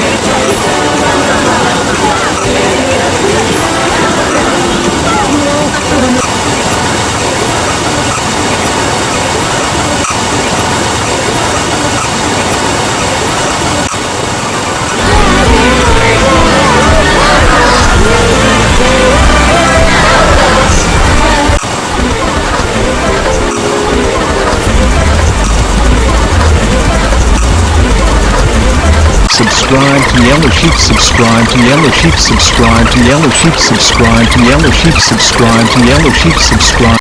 It's subscribe to Yellow Sheep, subscribe to Yellow Sheep, subscribe to Yellow Sheep, subscribe to Yellow Sheep, subscribe to Yellow Sheep, subscribe.